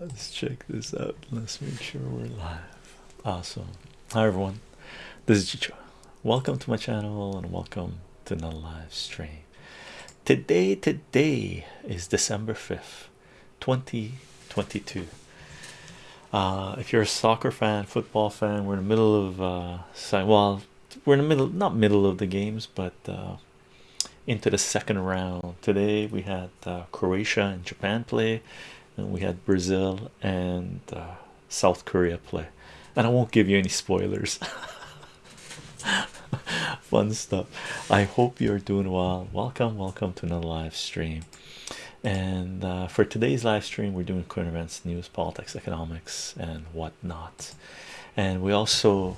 let's check this out. Let's make sure we're live. Awesome. Hi everyone. This is Chicho. Welcome to my channel and welcome to the live stream. Today, today is December 5th, 2022. Uh, if you're a soccer fan, football fan, we're in the middle of uh, well, we're in the middle, not middle of the games, but uh, into the second round. Today we had uh, Croatia and Japan play, and we had Brazil and uh, South Korea play. And I won't give you any spoilers. Fun stuff. I hope you're doing well. Welcome, welcome to another live stream. And uh, for today's live stream, we're doing current events, news, politics, economics, and whatnot. And we also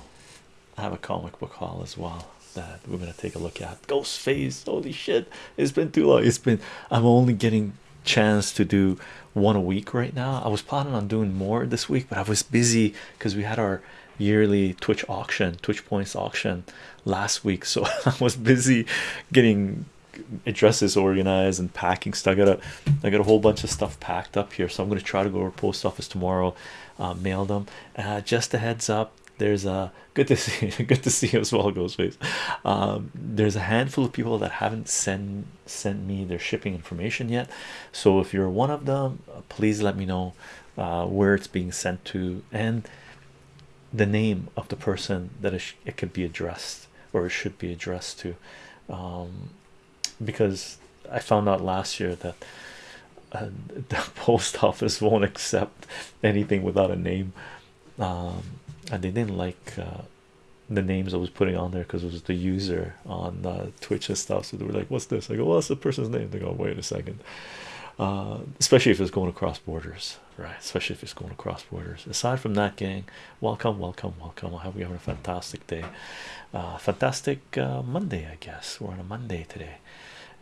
have a comic book haul as well that we're gonna take a look at. Ghostface, holy shit! It's been too long. It's been. I'm only getting chance to do one a week right now. I was planning on doing more this week, but I was busy because we had our yearly Twitch auction, Twitch points auction last week, so I was busy getting addresses organized and packing stuff. I got a I got a whole bunch of stuff packed up here, so I'm gonna try to go to post office tomorrow, uh, mail them. Uh, just a heads up, there's a good to see good to see you as well, Ghostface. Um, there's a handful of people that haven't sent sent me their shipping information yet, so if you're one of them, please let me know uh, where it's being sent to and the name of the person that it, it could be addressed or it should be addressed to. Um, because I found out last year that uh, the post office won't accept anything without a name. Um, and they didn't like uh, the names I was putting on there because it was the user on uh, Twitch and stuff. So they were like what's this? I go what's the person's name. They go wait a second. Uh, especially if it's going across borders right? Especially if it's going across borders. Aside from that gang welcome welcome welcome. I hope you're having a fantastic day. Uh, fantastic uh, Monday I guess. We're on a Monday today.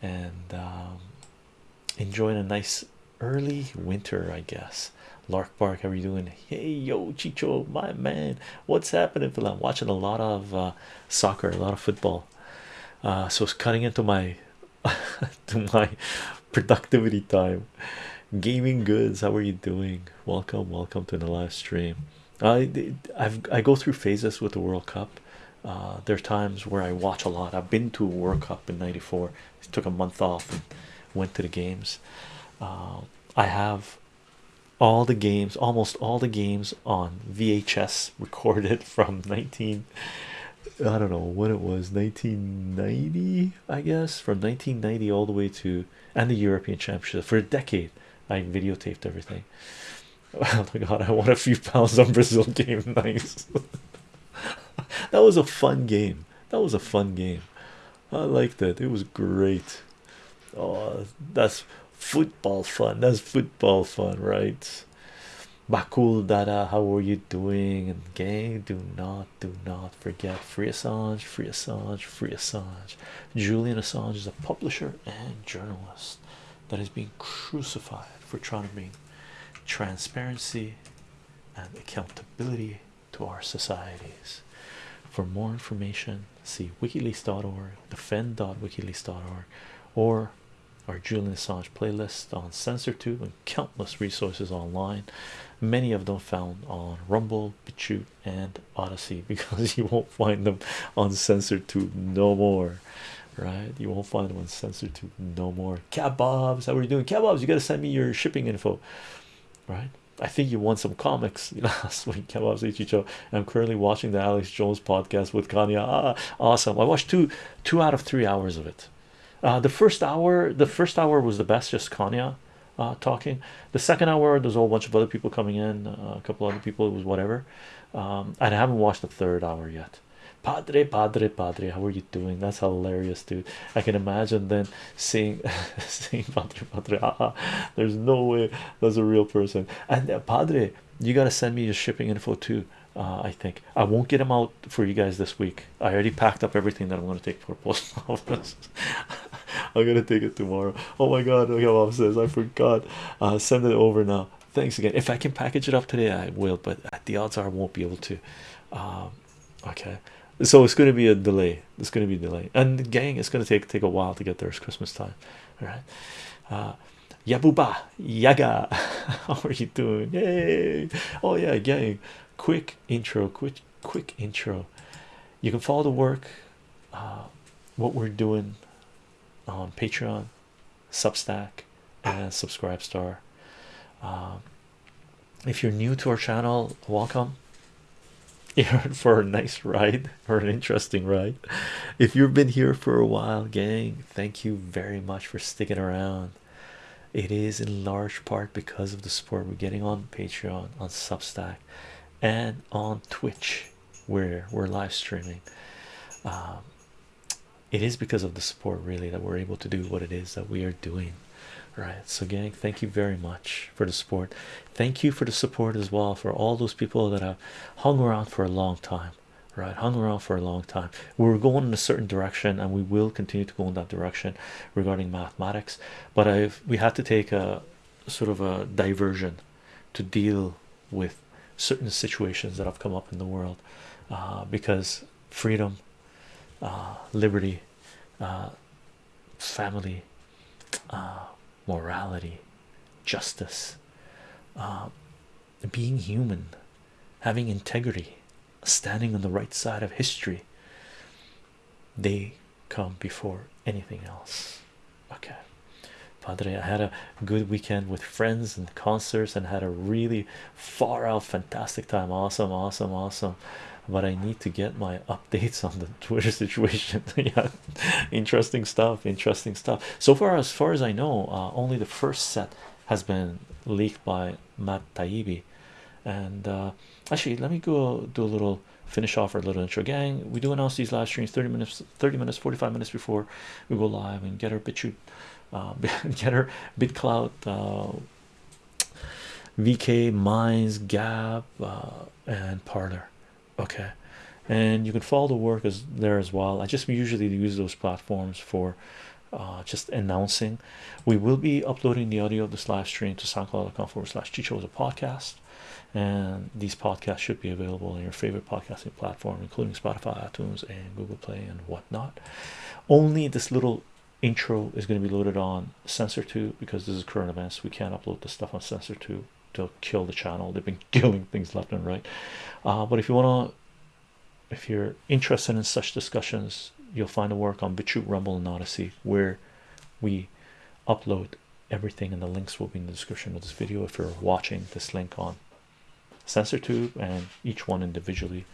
And um, enjoying a nice early winter I guess Lark Bark how are you doing? Hey yo Chicho my man. What's happening I'm watching a lot of uh, soccer a lot of football. Uh, so it's cutting into my to my productivity time. Gaming goods how are you doing? Welcome welcome to the live stream. I I've I go through phases with the World Cup. Uh, there are times where I watch a lot. I've been to a World Cup in 94 took a month off and went to the games. Uh, I have all the games almost all the games on VHS recorded from 19 I don't know when it was 1990 I guess? From 1990 all the way to and the European Championship. For a decade I videotaped everything. Oh my god I won a few pounds on Brazil game nice that was a fun game. That was a fun game. I liked it. It was great. Oh that's football fun. That's football fun right? Bakul Dada how are you doing? And gang do not do not forget free Assange free Assange free Assange. Julian Assange is a publisher and journalist that is being crucified for trying to bring transparency and accountability to our societies. For more information see wikileaks.org defend.wikileaks.org or our Julian Assange playlist on CensorTube and countless resources online. Many of them found on Rumble, BitChute and Odysee because you won't find them on CensorTube no more right? You won't find them on CensorTube no more. Kebabs how are you doing? Kebabs you got to send me your shipping info right? I think you won some comics. Last week kebabs Ichicho I'm currently watching the Alex Jones podcast with Kanye. Ah, awesome. I watched two two out of three hours of it uh, the first hour the first hour was the best just Kanye uh, talking the second hour there's a whole bunch of other people coming in uh, a couple other people it was whatever um, I haven't watched the third hour yet Padre, Padre, Padre, how are you doing? That's hilarious, dude. I can imagine then seeing seeing Padre, Padre. Ah, there's no way that's a real person. And uh, Padre, you gotta send me your shipping info too. Uh, I think I won't get them out for you guys this week. I already packed up everything that I'm gonna take for post office. I'm gonna take it tomorrow. Oh my god, look how mom says I forgot. Uh, send it over now. Thanks again. If I can package it up today, I will, but the odds are I won't be able to. Um, okay. So it's to be a delay. It's to be a delay. And gang it's to take take a while to get there. It's christmas time. All right. Uh yabuba yaga how are you doing? Yay. Oh yeah gang. Quick intro quick quick intro. You can follow the work. Uh, what we're doing on patreon substack and subscribe star um, if you're new to our channel welcome. For a nice ride or an interesting ride. If you've been here for a while gang thank you very much for sticking around. It is in large part because of the support we're getting on patreon on substack and on twitch where we're live streaming. Um, it is because of the support really that we're able to do what it is that we are doing right? So gang thank you very much for the support. Thank you for the support as well for all those people that have hung around for a long time right? Hung around for a long time. We are going in a certain direction and we will continue to go in that direction regarding mathematics but i've we had to take a sort of a diversion to deal with certain situations that have come up in the world uh, because freedom uh, liberty uh, family uh, morality justice uh, being human having integrity standing on the right side of history they come before anything else. Okay. Padre i had a good weekend with friends and concerts and had a really far out fantastic time. Awesome awesome awesome but i need to get my updates on the twitter situation. Yeah. Interesting stuff interesting stuff. So far as far as i know uh, only the first set has been leaked by matt taibbi. And uh, actually let me go do a little finish off our little intro. Gang we do announce these live streams 30 minutes 30 minutes 45 minutes before we go live and get our BitChute uh, get our BitClout uh, VK Minds, Gab uh, and Parler okay. And you can follow the work as there as well. I just usually use those platforms for uh, just announcing. We will be uploading the audio of this live stream to soundcloud.com forward slash chicho as a podcast. And these podcasts should be available on your favorite podcasting platform including spotify itunes and google play and whatnot. Only this little intro is going to be loaded on CensorTube because this is current events. We can't upload the stuff on CensorTube to kill the channel. They've been killing things left and right. Uh, but if you want to if you're interested in such discussions you'll find a work on BitChute Rumble and Odysee where we upload everything and the links will be in the description of this video if you're watching this link on CensorTube and each one individually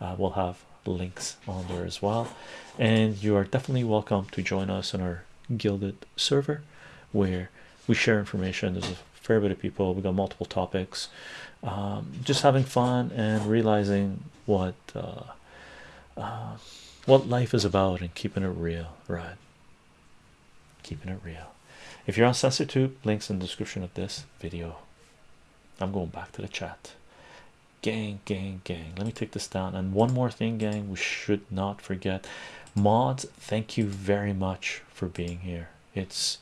uh, will have links on there as well. And you are definitely welcome to join us on our Guilded server where we share information. There's a fair bit of people we got multiple topics um, just having fun and realizing what uh, uh, what life is about and keeping it real right? Keeping it real. If you're on CensorTube links in the description of this video. I'm going back to the chat. Gang gang gang. Let me take this down. And one more thing gang we should not forget. Mods thank you very much for being here. It's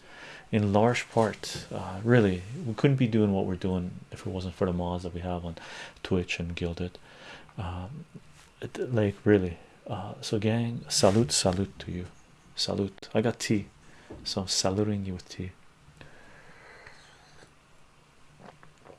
in large part uh, really we couldn't be doing what we're doing if it wasn't for the mods that we have on twitch and Guilded. Um, it, like really uh, so gang salute salute to you. Salute. I got tea so i'm saluting you with tea